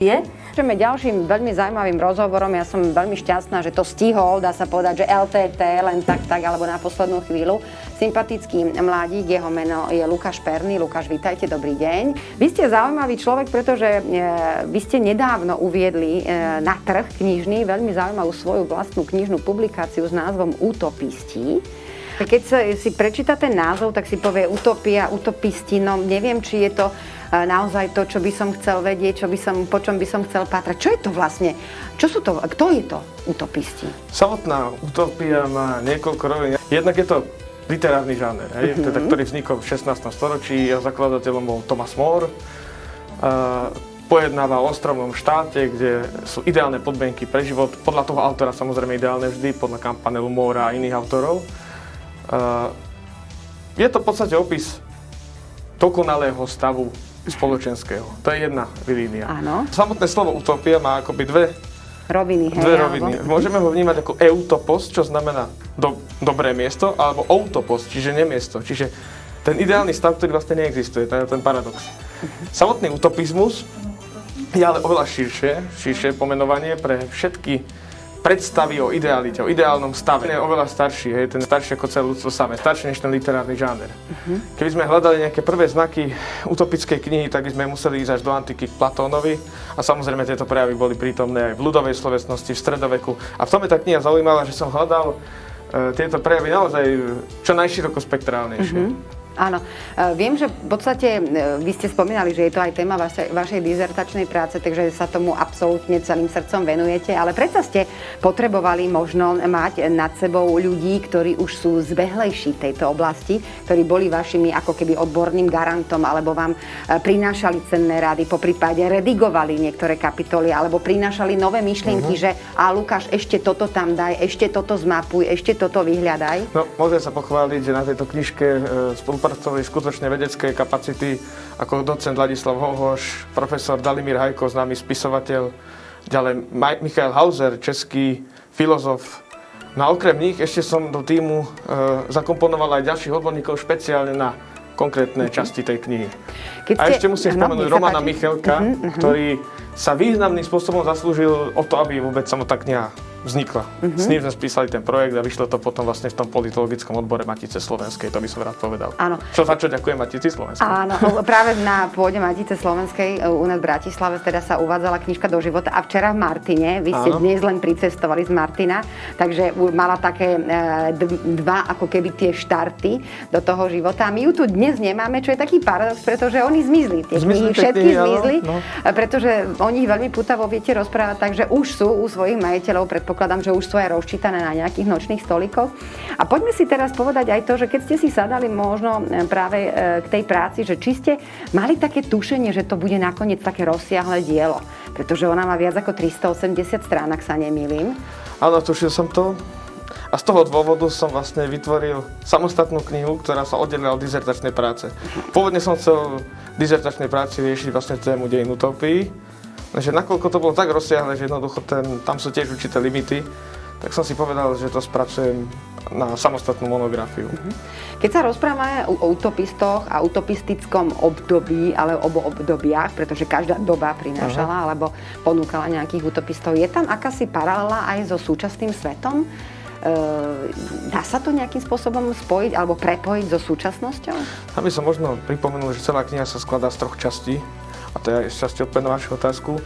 je. Pokračujeme ďalším veľmi zaujímavým rozhovorom. Ja som veľmi šťastná, že to stihol, dá sa povedať, že LTT, len tak, tak, alebo na poslednú chvíľu. Sympatický mladík, jeho meno je Lukáš Perný. Lukáš, vítajte, dobrý deň. Vy ste zaujímavý človek, pretože e, vy ste nedávno uviedli e, na trh knižný veľmi zaujímavú svoju vlastnú knižnú publikáciu s názvom Utopisti. Keď si prečíta ten názov, tak si povie utopia, utopisti, no neviem, či je to naozaj to, čo by som chcel vedieť, čo by som, po čom by som chcel patrať. Čo je to vlastne? Čo sú to? Kto je to utopisti? Samotná utopia má niekoľko rovín. Jednak je to literárny žáner, hej, mm-hmm. teda, ktorý vznikol v 16. storočí a zakladateľom bol Thomas More. Uh, pojednáva o ostrovnom štáte, kde sú ideálne podmienky pre život. Podľa toho autora samozrejme ideálne vždy, podľa kampanelu Mora a iných autorov. Uh, je to v podstate opis dokonalého stavu spoločenského. To je jedna línia. Áno. Samotné slovo utopia má akoby dve roviny. Hej, dve roviny. Alebo... Môžeme ho vnímať ako eutopos, čo znamená do, dobré miesto, alebo outopos, čiže nemiesto. Čiže ten ideálny stav, ktorý vlastne neexistuje, to je ten paradox. Samotný utopizmus je ale oveľa širšie, širšie pomenovanie pre všetky predstavy o idealite, o ideálnom stave. Je oveľa starší, hej, ten starší ako celé ľudstvo samé, starší než ten literárny žáner. Uh-huh. Keby sme hľadali nejaké prvé znaky utopickej knihy, tak by sme museli ísť až do antiky k Platónovi a samozrejme tieto prejavy boli prítomné aj v ľudovej slovesnosti, v stredoveku. A v tom je tá kniha zaujímavá, že som hľadal e, tieto prejavy naozaj čo najširoko spektrálnejšie. Uh-huh. Áno. E, viem, že v podstate e, vy ste spomínali, že je to aj téma vašej, vašej dizertačnej práce, takže sa tomu absolútne celým srdcom venujete, ale predsa ste potrebovali možno mať nad sebou ľudí, ktorí už sú zbehlejší v tejto oblasti, ktorí boli vašimi ako keby odborným garantom, alebo vám e, prinášali cenné rady, po prípade redigovali niektoré kapitoly, alebo prinášali nové myšlienky, uh-huh. že a Lukáš, ešte toto tam daj, ešte toto zmapuj, ešte toto vyhľadaj. No, môžem sa pochváliť, že na tejto knižke spolupracujem spolupracovali skutočne vedecké kapacity ako docent Ladislav Hohoš, profesor Dalimír Hajko, známy spisovateľ, ďalej Michael Hauser, český filozof. No a okrem nich ešte som do týmu e, zakomponoval aj ďalších odborníkov špeciálne na konkrétne uh-huh. časti tej knihy. Keď ste... A ešte musím spomenúť Romana Michelka, uh-huh, uh-huh. ktorý sa významným spôsobom zaslúžil o to, aby vôbec samotná kniha vznikla. Mm-hmm. S ním sme spísali ten projekt a vyšlo to potom vlastne v tom politologickom odbore Matice Slovenskej, to by som rád povedal. Áno. Čo za čo ďakujem Matici Slovenskej. Áno, práve na pôde Matice Slovenskej e, u nás v Bratislave teda sa uvádzala knižka do života a včera v Martine, vy ste Áno. dnes len pricestovali z Martina, takže mala také e, dva ako keby tie štarty do toho života a my ju tu dnes nemáme, čo je taký paradox, pretože oni zmizli, tie knihy všetky knihy, zmizli, no. pretože o nich veľmi putavo viete rozprávať, takže už sú u svojich majiteľov pred predpokladám, že už sú aj rozčítané na nejakých nočných stolikoch. A poďme si teraz povedať aj to, že keď ste si sadali možno e, práve e, k tej práci, že či ste mali také tušenie, že to bude nakoniec také rozsiahle dielo, pretože ona má viac ako 380 strán, ak sa nemýlim. Áno, tušil som to. A z toho dôvodu som vlastne vytvoril samostatnú knihu, ktorá sa oddelila od dizertačnej práce. Pôvodne som chcel dizertačnej práci riešiť vlastne tému dejin utopii, že nakoľko to bolo tak rozsiahle, že jednoducho ten, tam sú tiež určité limity, tak som si povedal, že to spracujem na samostatnú monografiu. Mhm. Keď sa rozprávame o utopistoch a utopistickom období, ale obo obdobiach, pretože každá doba prinášala Aha. alebo ponúkala nejakých utopistov, je tam akási paralela aj so súčasným svetom? E, dá sa to nejakým spôsobom spojiť alebo prepojiť so súčasnosťou? Aby som možno pripomenul, že celá kniha sa skladá z troch častí a to je časti odpoveď na vašu otázku.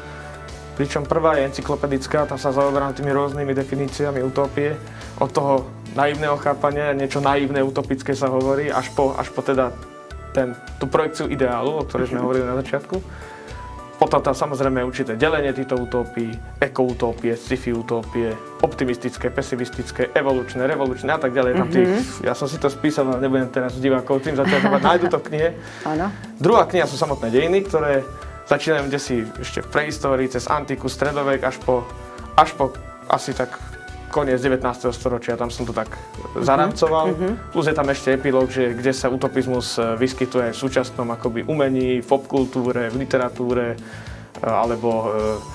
Pričom prvá je encyklopedická, tam sa zaoberám tými rôznymi definíciami utopie, od toho naivného chápania, niečo naivné, utopické sa hovorí, až po, až po teda ten, tú projekciu ideálu, o ktorej sme hovorili na začiatku. Potom tam samozrejme určité delenie týchto utópií, ekoutópie, sci-fi utópie, optimistické, pesimistické, evolučné, revolučné a tak ďalej. Tam tých, mm-hmm. ja som si to spísal, ale nebudem teraz divákov tým zaťažovať, nájdu to v knihe. Áno. Druhá kniha sú samotné dejiny, ktoré začínajú kde si ešte v prehistórii, cez antiku, stredovek, až po, až po asi tak koniec 19. storočia, tam som to tak zaramcoval. Uh-huh. Plus je tam ešte epilóg, že kde sa utopizmus e, vyskytuje v súčasnom akoby umení, v popkultúre, v literatúre, e, alebo e,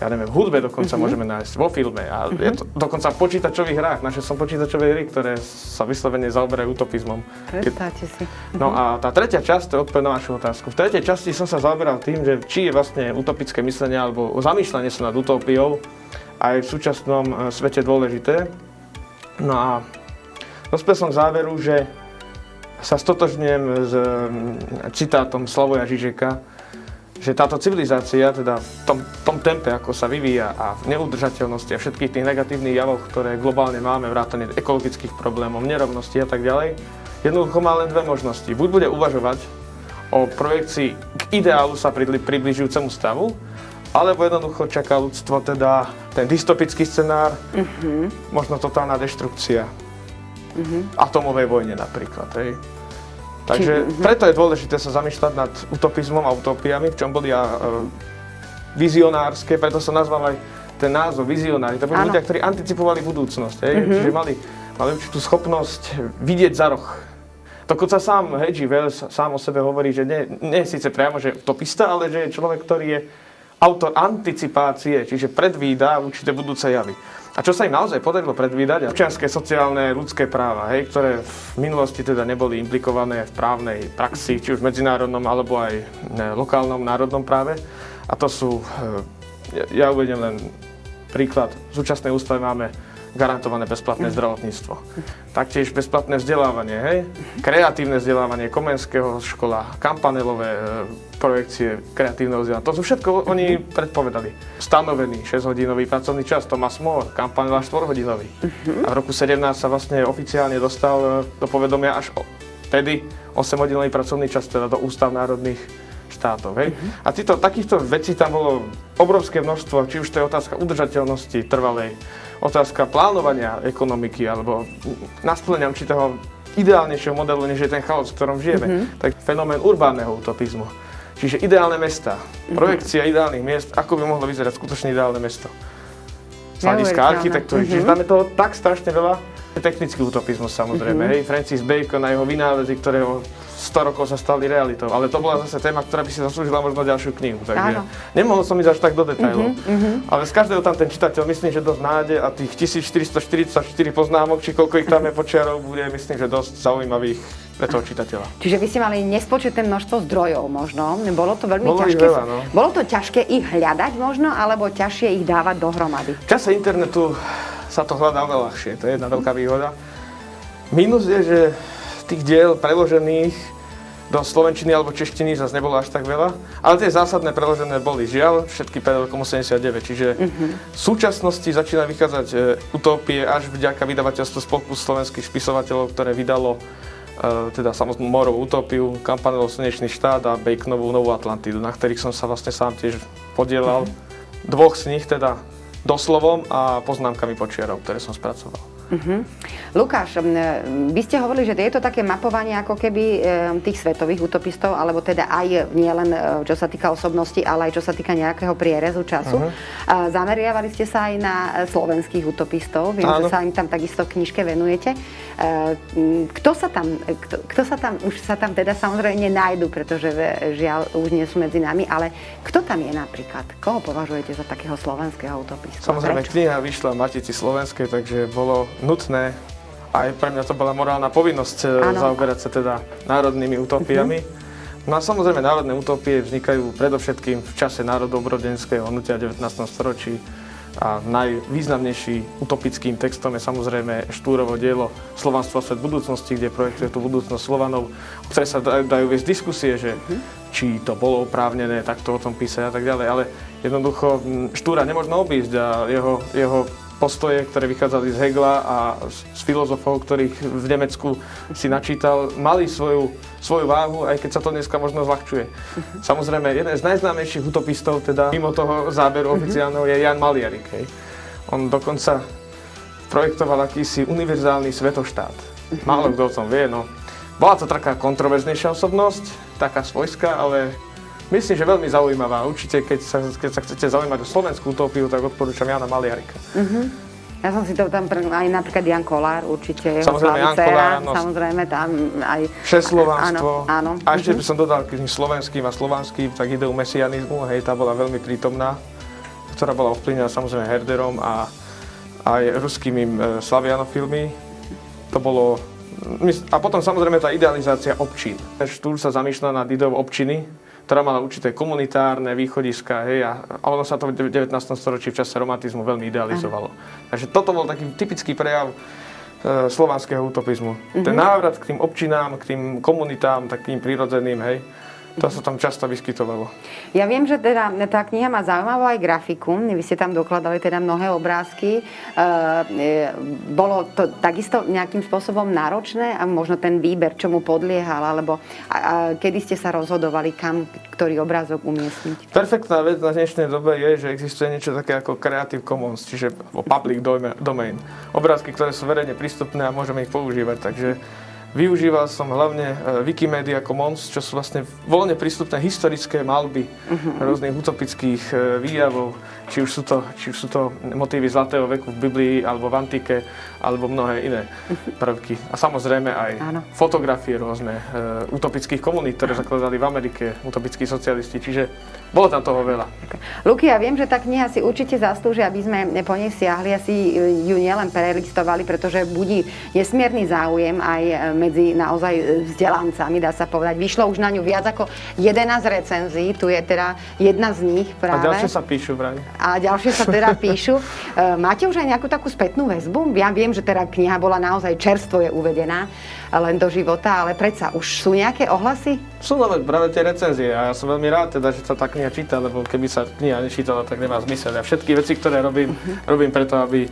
ja neviem, v hudbe dokonca mm-hmm. môžeme nájsť, vo filme a mm-hmm. je to dokonca v počítačových hrách. Naše som počítačové hry, ktoré sa vyslovene zaoberajú utopizmom. Predstavte si. No a tá tretia časť, to je odpoveď na vašu otázku. V tretej časti som sa zaoberal tým, že či je vlastne utopické myslenie alebo zamýšľanie sa nad utopiou aj v súčasnom e, svete dôležité. No a dospel som k záveru, že sa stotožňujem s citátom Slavoja Žižeka, že táto civilizácia, teda v tom, tom tempe, ako sa vyvíja a v neudržateľnosti a všetkých tých negatívnych javov, ktoré globálne máme, vrátane ekologických problémov, nerovnosti a tak ďalej, jednoducho má len dve možnosti. Buď bude uvažovať o projekcii k ideálu sa približujúcemu stavu, alebo jednoducho čaká ľudstvo teda ten dystopický scenár, uh-huh. možno totálna deštrukcia. Uh-huh. Atomovej vojne napríklad. Hej. Takže Či, preto je dôležité sa zamýšľať nad utopizmom a utopiami, v čom boli a, uh, vizionárske, preto sa nazval aj ten názov vizionári. To boli ľudia, ktorí anticipovali budúcnosť, hej? Mm-hmm. čiže mali, mali určitú schopnosť vidieť za roh. Dokonca sám Hedži Wells sám o sebe hovorí, že nie, nie síce priamo, že utopista, ale že je človek, ktorý je autor anticipácie, čiže predvída určité budúce javy. A čo sa im naozaj podarilo predvídať, občianské, sociálne, ľudské práva, hej, ktoré v minulosti teda neboli implikované v právnej praxi, či už v medzinárodnom, alebo aj lokálnom, národnom práve. A to sú, e, ja uvedem len príklad, v súčasnej ústave máme garantované bezplatné zdravotníctvo. Taktiež bezplatné vzdelávanie, hej? Kreatívne vzdelávanie Komenského škola, kampanelové e, projekcie kreatívneho vzdelávania. To sú všetko oni predpovedali. Stanovený 6-hodinový pracovný čas, Thomas More, kampanela 4-hodinový. A v roku 17 sa vlastne oficiálne dostal e, do povedomia až vtedy 8-hodinový pracovný čas, teda do ústav národných štátov. Hej? Uh-huh. A týto, takýchto vecí tam bolo obrovské množstvo, či už to je otázka udržateľnosti trvalej, otázka plánovania ekonomiky alebo nasplnenia určitého ideálnejšieho modelu, než je ten chaos, v ktorom žijeme. Mm-hmm. Tak fenomén urbánneho utopizmu. Čiže ideálne mesta, mm-hmm. projekcia ideálnych miest, ako by mohlo vyzerať skutočne ideálne mesto. Z hľadiska architektúry. Mm-hmm. Čiže tam je toho tak strašne veľa. Technický utopizmus samozrejme. Mm-hmm. Hej, Francis Bacon a jeho vynálezy, ktoré 100 rokov sa stali realitou. Ale to bola zase téma, ktorá by si zaslúžila možno ďalšiu knihu. Takže Áno. nemohol som ísť až tak do detailov. Uh-huh, uh-huh. Ale z každého tam ten čitateľ myslím, že dosť nájde a tých 1444 poznámok, či koľko ich tam je počiarov, bude myslím, že dosť zaujímavých pre toho čitateľa. Čiže vy ste mali nespočetné množstvo zdrojov možno. Bolo to veľmi Bolo ťažké. Veľa, no. Bolo to ťažké ich hľadať možno, alebo ťažšie ich dávať dohromady? V čase internetu sa to hľadá oveľa ľahšie, to je jedna veľká výhoda. Minus je, že tých diel preložených do slovenčiny alebo češtiny zase nebolo až tak veľa, ale tie zásadné preložené boli žiaľ, všetky pred rokom 89, čiže uh-huh. v súčasnosti začína vychádzať e, utopie až vďaka vydavateľstvu Spolku slovenských spisovateľov, ktoré vydalo e, teda samotnú Morovú utopiu, Kampanelov Slnečný štát a Baconovú Novú Atlantidu, na ktorých som sa vlastne sám tiež podielal. Uh-huh. Dvoch z nich teda doslovom a poznámkami počiarov, ktoré som spracoval. Uh-huh. Lukáš, vy ste hovorili, že je to také mapovanie ako keby tých svetových utopistov, alebo teda aj nielen čo sa týka osobnosti, ale aj čo sa týka nejakého prierezu času. Uh-huh. Zameriavali ste sa aj na slovenských utopistov, viem, Áno. že sa im tam takisto v knižke venujete. Kto sa tam, kto, kto sa tam, už sa tam teda samozrejme nájdu, pretože žiaľ už nie sú medzi nami, ale kto tam je napríklad? Koho považujete za takého slovenského utopistu? Samozrejme, kniha vyšla v Matici Slovenskej, takže bolo nutné, aj pre mňa to bola morálna povinnosť ano. Eh, zaoberať sa teda národnými utopiami. Uh-huh. No a samozrejme národné utopie vznikajú predovšetkým v čase národobrodenského hnutia 19. storočí a najvýznamnejší utopickým textom je samozrejme Štúrovo dielo Slovanstvo a svet budúcnosti, kde projektuje tú budúcnosť Slovanov, o ktoré sa dajú viesť diskusie, že uh-huh. či to bolo oprávnené takto o tom písať a tak ďalej, ale jednoducho Štúra nemôžno obísť a jeho, jeho postoje, ktoré vychádzali z Hegla a z filozofov, ktorých v Nemecku si načítal, mali svoju, svoju váhu, aj keď sa to dneska možno zľahčuje. Samozrejme, jeden z najznámejších utopistov, teda mimo toho záberu oficiálneho, je Jan Maliarik. Hej. On dokonca projektoval akýsi univerzálny svetoštát. Málo kto o tom vie, no. Bola to taká kontroverznejšia osobnosť, taká svojská, ale myslím, že veľmi zaujímavá. Určite, keď sa, keď sa chcete zaujímať o slovenskú utopiu, tak odporúčam Jana Maliarika. Uh-huh. Ja som si to tam, aj napríklad Jan Kolár, určite jeho samozrejme, Jan Kolár, no, samozrejme tam aj... Všeslovanstvo. Áno, áno. A ešte by som dodal k tým slovenským a slovanským, tak ideu mesianizmu, hej, tá bola veľmi prítomná ktorá bola ovplyvnená samozrejme Herderom a aj ruskými e, slavianofilmy. To bolo... A potom samozrejme tá idealizácia občín. Štúr sa zamýšľa nad ideou občiny, ktorá mala určité komunitárne východiska, hej, a, a ono sa to v 19. storočí v čase romantizmu veľmi idealizovalo. Takže toto bol taký typický prejav e, slovanského utopizmu. Ten návrat k tým občinám, k tým komunitám, takým prirodzeným, hej, to sa tam často vyskytovalo. Ja viem, že teda tá kniha má zaujímavú aj grafiku. Vy ste tam dokladali teda mnohé obrázky. E, e, bolo to takisto nejakým spôsobom náročné a možno ten výber, čomu podliehal, alebo a, a, kedy ste sa rozhodovali, kam ktorý obrázok umiestniť? Perfektná vec na dnešnej dobe je, že existuje niečo také ako Creative Commons, čiže public domain. Obrázky, ktoré sú verejne prístupné a môžeme ich používať. Takže Využíval som hlavne e, Wikimedia Commons, čo sú vlastne voľne prístupné historické malby uh-huh. rôznych utopických e, výjavov, či už, sú to, či už sú to motívy Zlatého veku v Biblii, alebo v Antike, alebo mnohé iné uh-huh. prvky. A samozrejme aj Áno. fotografie rôzne uh, utopických komunít, ktoré zakladali v Amerike, utopickí socialisti, čiže bolo tam toho veľa. Luky, ja viem, že tá kniha si určite zaslúži, aby sme po nej siahli a si ju nielen prelistovali, pretože budí nesmierny záujem aj medzi naozaj vzdelancami, dá sa povedať. Vyšlo už na ňu viac ako 11 recenzií, tu je teda jedna z nich práve. A ďalšie sa píšu vraj. A ďalšie sa teda píšu. E, máte už aj nejakú takú spätnú väzbu? Ja viem, že teda kniha bola naozaj čerstvo je uvedená len do života, ale predsa už sú nejaké ohlasy? Sú práve tie recenzie a ja som veľmi rád teda, že sa tá kniha číta, lebo keby sa kniha nečítala, tak nemá zmysel. Ja všetky veci, ktoré robím, robím preto, aby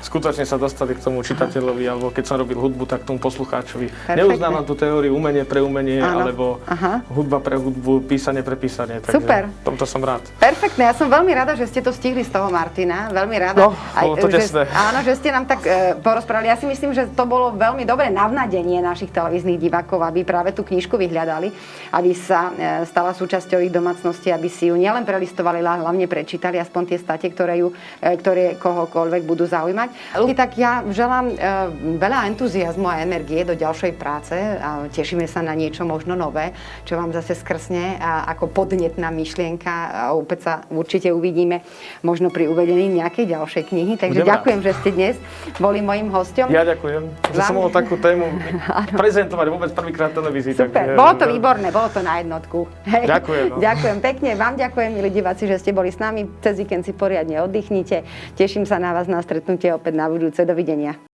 skutočne sa dostali k tomu čitateľovi, alebo keď som robil hudbu, tak k tomu poslucháčovi. Perfektne. Neuznávam tú teóriu umenie pre umenie, Áno. alebo Aha. hudba pre hudbu, písanie pre písanie. Takže Super. Tomto som rád. Perfektne, ja som veľmi rada, že ste to stihli z toho Martina. Veľmi rada. No, aj, to že, Áno, že ste nám tak e, porozprávali. Ja si myslím, že to bolo veľmi dobré navnadenie našich televíznych divákov, aby práve tú knižku vyhľadali, aby sa e, stala súčasťou ich domácnosti, aby si ju nielen prelistovali, ale hlavne prečítali aspoň tie state, ktoré, ju, e, ktoré kohokoľvek budú zaujímať mať. Tak ja želám e, veľa entuziasmu a energie do ďalšej práce a tešíme sa na niečo možno nové, čo vám zase skrsne a ako podnetná myšlienka a opäť sa určite uvidíme možno pri uvedení nejakej ďalšej knihy. Takže Budem ďakujem, rád. že ste dnes boli mojim hostom. Ja ďakujem, že som mohol takú tému prezentovať vôbec prvýkrát televízii. Super, tak, bolo to výborné, bolo to na jednotku. Hej. Ďakujem. No. Ďakujem pekne, vám ďakujem, milí diváci, že ste boli s nami. Cez víkend si poriadne oddychnite. Teším sa na vás na stretnutie opäť na budúce. Dovidenia.